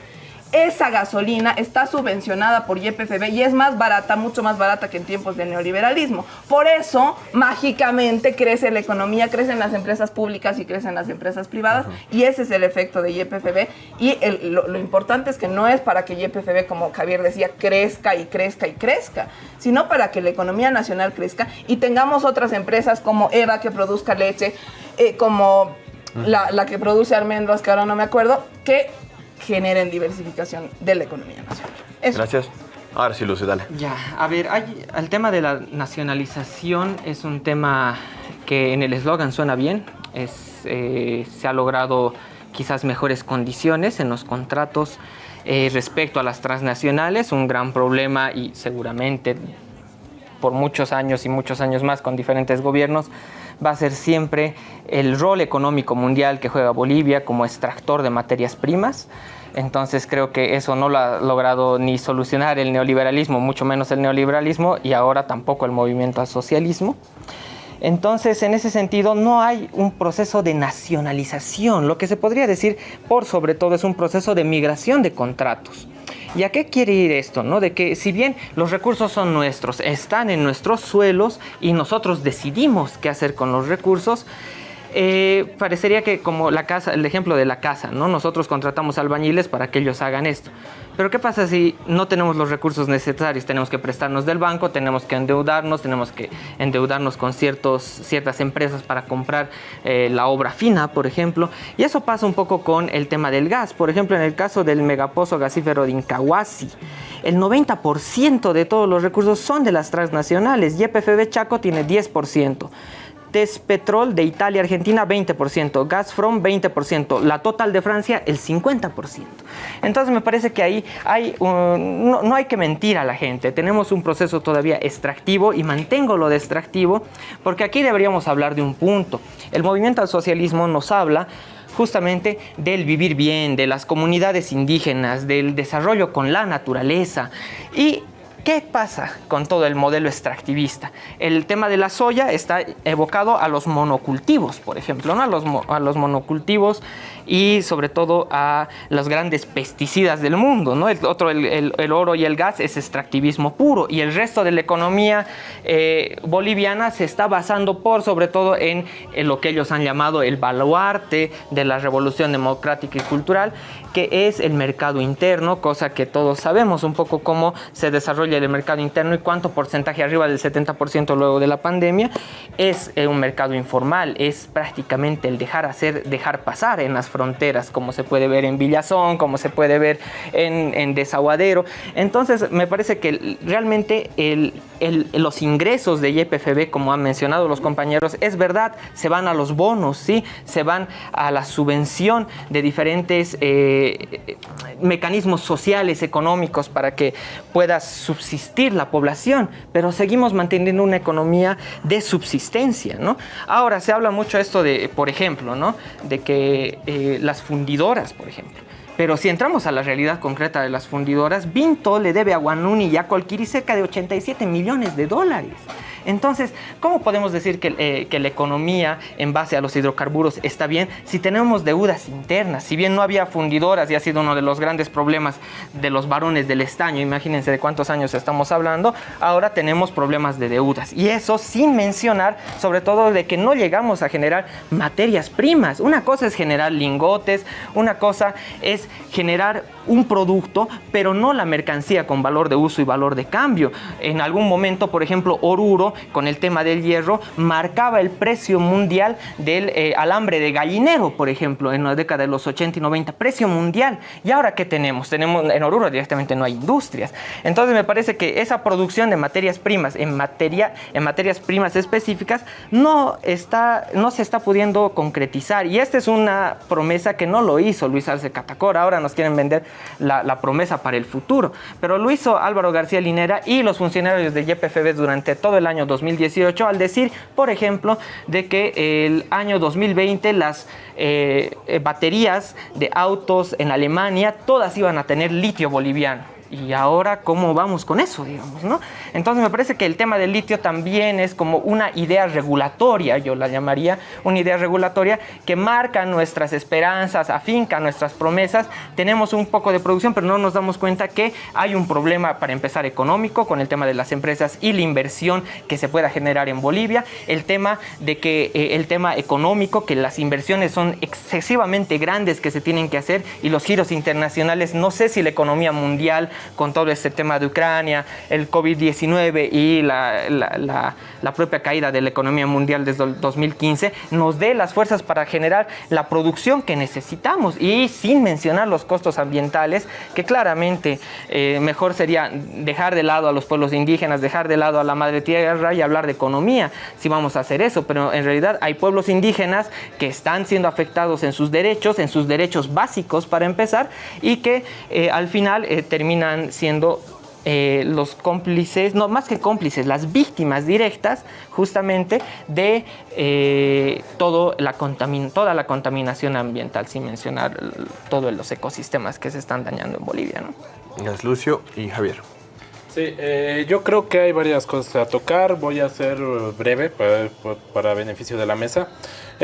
esa gasolina está subvencionada por YPFB y es más barata, mucho más barata que en tiempos de neoliberalismo. Por eso, mágicamente, crece la economía, crecen las empresas públicas y crecen las empresas privadas y ese es el efecto de YPFB. Y lo, lo, importante es que no es para que YPFB, como Javier decía, crezca y crezca y crezca, sino para que la economía nacional crezca y tengamos otras empresas como EVA que produzca leche, eh, como la, la que produce almendras, que ahora no me acuerdo, que generen diversificación de la economía nacional. Gracias. Ahora sí, Lucy, dale. Ya, a ver, hay, el tema de la nacionalización es un tema que en el eslogan suena bien. Es, eh, se ha logrado quizás mejores condiciones en los contratos eh, respecto a las transnacionales, un gran problema y seguramente por muchos años y muchos años más con diferentes gobiernos va a ser siempre el rol económico mundial que juega Bolivia como extractor de materias primas. Entonces creo que eso no lo ha logrado ni solucionar el neoliberalismo, mucho menos el neoliberalismo y ahora tampoco el movimiento al socialismo. Entonces, en ese sentido, no hay un proceso de nacionalización. Lo que se podría decir, por sobre todo, es un proceso de migración de contratos. ¿Y a qué quiere ir esto? ¿no? De que si bien los recursos son nuestros, están en nuestros suelos y nosotros decidimos qué hacer con los recursos, eh, parecería que como la casa, el ejemplo de la casa, ¿no? Nosotros contratamos albañiles para que ellos hagan esto. Pero ¿qué pasa si no tenemos los recursos necesarios? Tenemos que prestarnos del banco, tenemos que endeudarnos, tenemos que endeudarnos con ciertos, ciertas empresas para comprar eh, la obra fina, por ejemplo. Y eso pasa un poco con el tema del gas. Por ejemplo, en el caso del megapozo gasífero de Incahuasi, el 90% de todos los recursos son de las transnacionales. YPFB Chaco tiene 10%. Despetrol de Italia, Argentina 20%, Gazprom 20%, la Total de Francia el 50%. Entonces me parece que ahí hay no, no, hay que mentir a la gente, tenemos un proceso todavía extractivo y mantengo lo de extractivo porque aquí deberíamos hablar de un punto. El movimiento al socialismo nos habla justamente del vivir bien, de las comunidades indígenas, del desarrollo con la naturaleza y ¿Qué pasa con todo el modelo extractivista? El tema de la soya está evocado a los monocultivos, por ejemplo, ¿no? a, los, monocultivos y sobre todo a los grandes pesticidas del mundo. ¿no? El, otro, el, el, oro y el gas es extractivismo puro y el resto de la economía eh, boliviana se está basando por sobre todo en, en lo que ellos han llamado el baluarte de la revolución democrática y cultural, que es el mercado interno, cosa que todos sabemos un poco cómo se desarrolla desarrolla el mercado interno y cuánto porcentaje arriba del 70% luego de la pandemia es eh, un mercado informal, es prácticamente el dejar hacer, dejar pasar en las fronteras, como se puede ver en Villazón, como se puede ver en, Desaguadero. Entonces, me parece que realmente los ingresos de YPFB, como han mencionado los compañeros, es verdad, se van a los bonos, ¿sí? se van a la subvención de diferentes eh, mecanismos sociales, económicos, para que pueda subsistir la población, pero seguimos manteniendo una economía de subsistencia. ¿no? Ahora, se habla mucho esto de, por ejemplo, ¿no? de que eh, las fundidoras, por ejemplo, pero si entramos a la realidad concreta de las fundidoras, Vinto le debe a Guanuni y a Colquiri cerca de 87 millones de dólares. Entonces, ¿cómo podemos decir eh, que, la economía en base a los hidrocarburos está bien si tenemos deudas internas? Si bien no había fundidoras y ha sido uno de los grandes problemas de los varones del estaño, imagínense de cuántos años estamos hablando, ahora tenemos problemas de deudas. Y eso sin mencionar sobre todo de que no llegamos a generar materias primas. Una cosa es generar lingotes, una cosa es generar un producto, pero no la mercancía con valor de uso y valor de cambio. En algún momento, por ejemplo, Oruro con el tema del hierro, marcaba el precio mundial del eh, alambre de gallinero, por ejemplo, en la década de los 80 y 90, precio mundial. ¿Y ahora qué tenemos? Tenemos en Oruro directamente no hay industrias. Entonces me parece que esa producción de materias primas en, materia, en materias primas específicas no, está, no se está pudiendo concretizar. Y esta es una promesa que no lo hizo Luis Arce Catacora. Ahora nos quieren vender la, la promesa para el futuro. Pero lo hizo Álvaro García Linera y los funcionarios de YPFB durante todo el año 2018 al decir, por ejemplo, de que el año 2020 las eh, eh, baterías de autos en Alemania todas iban a tener litio boliviano y ahora cómo vamos con eso, digamos, ¿no? Entonces me parece que el tema del litio también es como una idea regulatoria, yo la llamaría una idea regulatoria que marca nuestras esperanzas, afinca nuestras promesas. Tenemos un poco de producción, pero no nos damos cuenta que hay un problema para empezar económico con el tema de las empresas y la inversión que se pueda generar en Bolivia, el tema de que eh, el tema económico, que las inversiones son excesivamente grandes que se tienen que hacer y los giros internacionales, no sé si la economía mundial con todo este tema de Ucrania, el COVID-19 y la, la, propia caída de la economía mundial desde el 2015, nos dé las fuerzas para generar la producción que necesitamos. Y sin mencionar los costos ambientales, que claramente eh, mejor sería dejar de lado a los pueblos indígenas, dejar de lado a la madre tierra y hablar de economía, si vamos a hacer eso, pero en realidad hay pueblos indígenas que están siendo afectados en sus derechos, en sus derechos básicos para empezar, y que eh, al final eh, terminan siendo eh, los cómplices, no más que cómplices, las víctimas directas justamente de eh, todo la toda la contaminación ambiental, sin mencionar todos los ecosistemas que se están dañando en Bolivia. ¿no? Gracias, Lucio y Javier. Sí, eh, yo creo que hay varias cosas a tocar. Voy a ser breve para, para beneficio de la mesa.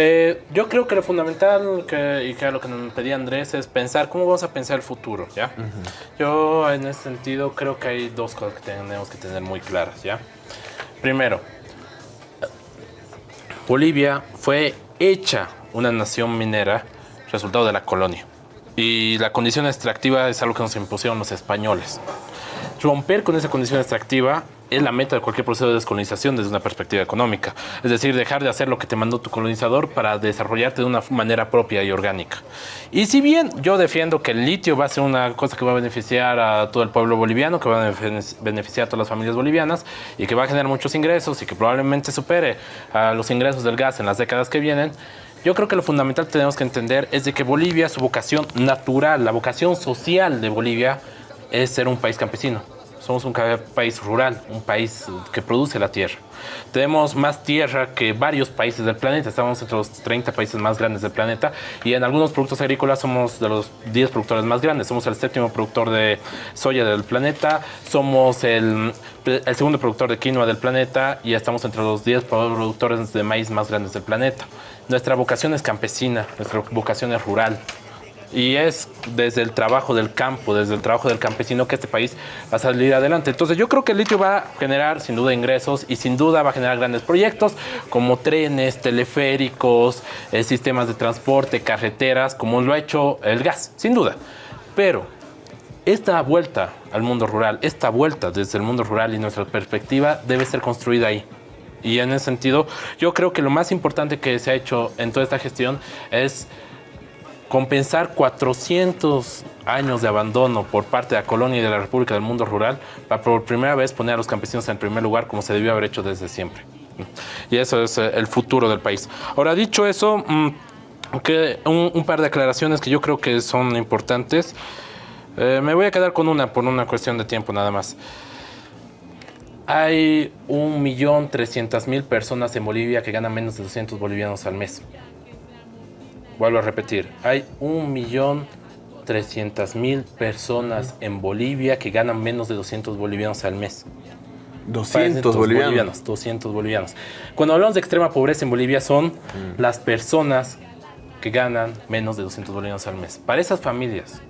Eh, yo creo que lo fundamental que, y que lo que nos pedía Andrés es pensar cómo vamos a pensar el futuro, ¿ya? Yo en ese sentido creo que hay dos cosas que tenemos que tener muy claras, ¿ya? Primero, Bolivia fue hecha una nación minera resultado de la colonia. Y la condición extractiva es algo que nos impusieron los españoles. Romper con esa condición extractiva es la meta de cualquier proceso de descolonización desde una perspectiva económica. Es decir, dejar de hacer lo que te mandó tu colonizador para desarrollarte de una manera propia y orgánica. Y si bien yo defiendo que el litio va a ser una cosa que va a beneficiar a todo el pueblo boliviano, que va a beneficiar a todas las familias bolivianas y que va a generar muchos ingresos y que probablemente supere a los ingresos del gas en las décadas que vienen, yo creo que lo fundamental que tenemos que entender es de que Bolivia, su vocación natural, la vocación social de Bolivia, es ser un país campesino somos un país rural, un país que produce la tierra. Tenemos más tierra que varios países del planeta, estamos entre los 30 países más grandes del planeta y en algunos productos agrícolas somos de los 10 productores más grandes. Somos el séptimo productor de soya del planeta, somos el, el segundo productor de quinoa del planeta y estamos entre los 10 productores de maíz más grandes del planeta. Nuestra vocación es campesina, nuestra vocación es rural y es desde el trabajo del campo, desde el trabajo del campesino que este país va a salir adelante. Entonces yo creo que el litio va a generar sin duda ingresos y sin duda va a generar grandes proyectos como trenes, teleféricos, eh, sistemas de transporte, carreteras, como lo ha hecho el gas, sin duda. Pero esta vuelta al mundo rural, esta vuelta desde el mundo rural y nuestra perspectiva debe ser construida ahí. Y en ese sentido, yo creo que lo más importante que se ha hecho en toda esta gestión es compensar 400 años de abandono por parte de la colonia y de la República del mundo rural para por primera vez poner a los campesinos en primer lugar como se debió haber hecho desde siempre. Y eso es eh, el futuro del país. Ahora, dicho eso, mm, que un, par de aclaraciones que yo creo que son importantes. Eh, me voy a quedar con una por una cuestión de tiempo nada más. Hay 1.300.000 personas en Bolivia que ganan menos de 200 bolivianos al mes. Vuelvo a repetir, hay 1.300.000 personas en Bolivia que ganan menos de 200 bolivianos al mes. 200 bolivianos. 200 bolivianos. Cuando hablamos de extrema pobreza en Bolivia son las personas que ganan menos de 200 bolivianos al mes. Para esas familias,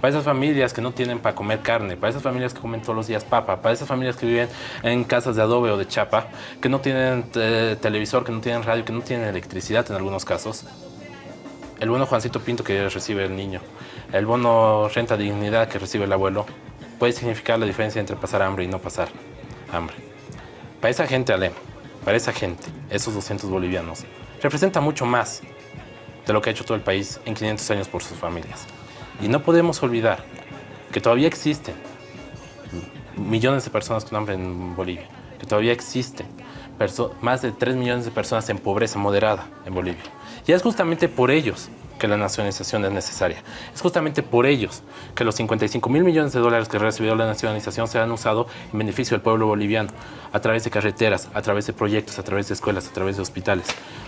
para esas familias que no tienen para comer carne, para esas familias que comen todos los días papa, para esas familias que viven en casas de adobe o de chapa, que no tienen eh, televisor, que no tienen radio, que no tienen electricidad en algunos casos, el bono Juancito Pinto que recibe el niño, el bono renta dignidad que recibe el abuelo, puede significar la diferencia entre pasar hambre y no pasar hambre. Para esa gente, Ale, para esa gente, esos 200 bolivianos, representa mucho más de lo que ha hecho todo el país en 500 años por sus familias. Y no podemos olvidar que todavía existen millones de personas con hambre en Bolivia, que todavía existen más de 3 millones de personas en pobreza moderada en Bolivia. Y es justamente por ellos que la nacionalización es necesaria. Es justamente por ellos que los 55 mil millones de dólares que recibió la nacionalización se han usado en beneficio del pueblo boliviano, a través de carreteras, a través de proyectos, a través de escuelas, a través de hospitales.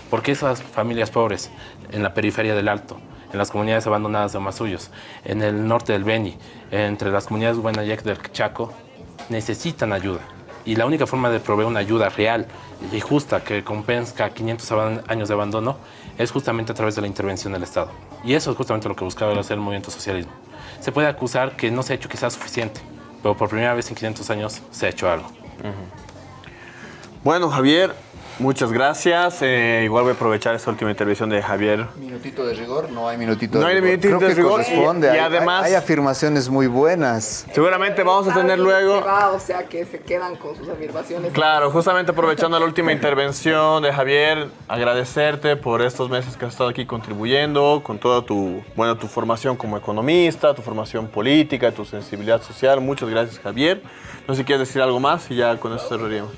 Porque esas familias pobres en la periferia del Alto, en las comunidades abandonadas de Masuyos, en el norte del Beni, entre las comunidades Buenayec del Chaco, necesitan ayuda. Y la única forma de proveer una ayuda real y justa que compensa 500 años de abandono es justamente a través de la intervención del Estado. Y eso es justamente lo que buscaba hacer el movimiento socialismo. Se puede acusar que no se ha hecho quizás suficiente, pero por primera vez en 500 años se ha hecho algo. Bueno, Javier, Muchas gracias. Eh, igual voy a aprovechar esta última intervención de Javier. Minutito de rigor, no hay minutito no de hay rigor. minutito Creo de que rigor. corresponde. Y, y hay, además, hay, hay afirmaciones muy buenas. Seguramente vamos a tener luego. o sea que se quedan con sus afirmaciones. Claro, justamente aprovechando la última intervención de Javier, agradecerte por estos meses que has estado aquí contribuyendo con toda tu, bueno, tu formación como economista, tu formación política, tu sensibilidad social. Muchas gracias, Javier. No sé si quieres decir algo más y ya con eso cerraríamos.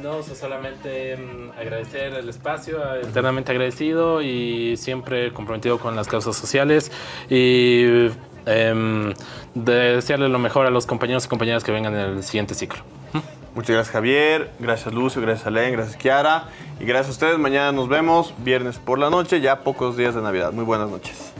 No, solamente mm, agradecer el espacio, eternamente agradecido y siempre comprometido con las causas sociales y eh, desearle lo mejor a los compañeros y compañeras que vengan en el siguiente ciclo. Muchas gracias Javier, gracias Lucio, gracias Alen, gracias Kiara y gracias a ustedes. Mañana nos vemos, viernes por la noche, ya pocos días de Navidad. Muy buenas noches.